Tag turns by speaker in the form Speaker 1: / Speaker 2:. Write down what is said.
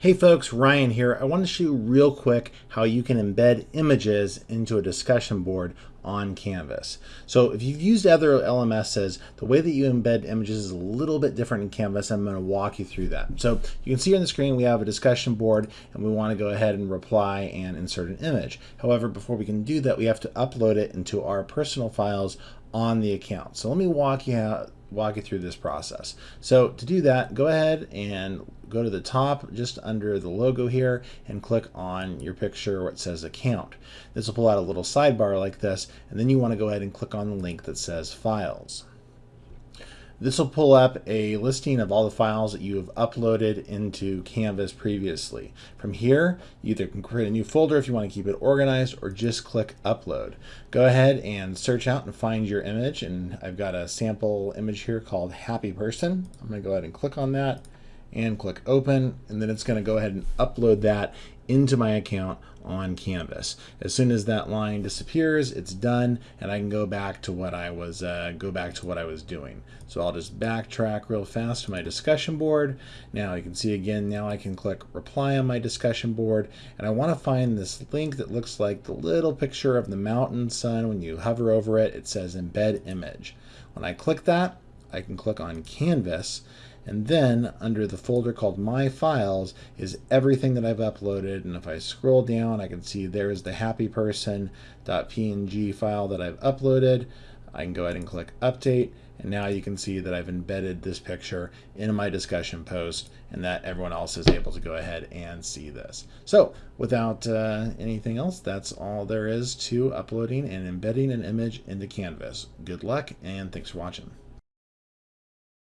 Speaker 1: Hey folks, Ryan here. I want to show you real quick how you can embed images into a discussion board on Canvas. So if you've used other LMSs, the way that you embed images is a little bit different in Canvas. I'm going to walk you through that. So you can see on the screen we have a discussion board and we want to go ahead and reply and insert an image. However, before we can do that, we have to upload it into our personal files on the account. So let me walk you walk you through this process. So to do that, go ahead and go to the top just under the logo here and click on your picture where it says account. This will pull out a little sidebar like this and then you want to go ahead and click on the link that says files. This will pull up a listing of all the files that you have uploaded into Canvas previously. From here, you either can create a new folder if you want to keep it organized or just click upload. Go ahead and search out and find your image and I've got a sample image here called happy person. I'm going to go ahead and click on that and click open and then it's going to go ahead and upload that into my account on Canvas. As soon as that line disappears, it's done and I can go back to what I was uh, go back to what I was doing. So I'll just backtrack real fast to my discussion board. Now you can see again, now I can click reply on my discussion board and I want to find this link that looks like the little picture of the mountain sun. When you hover over it, it says embed image. When I click that, I can click on Canvas and then under the folder called My Files is everything that I've uploaded. And if I scroll down, I can see there's the happy person.png file that I've uploaded. I can go ahead and click update. And now you can see that I've embedded this picture in my discussion post and that everyone else is able to go ahead and see this. So without uh, anything else, that's all there is to uploading and embedding an image into Canvas. Good luck and thanks for watching.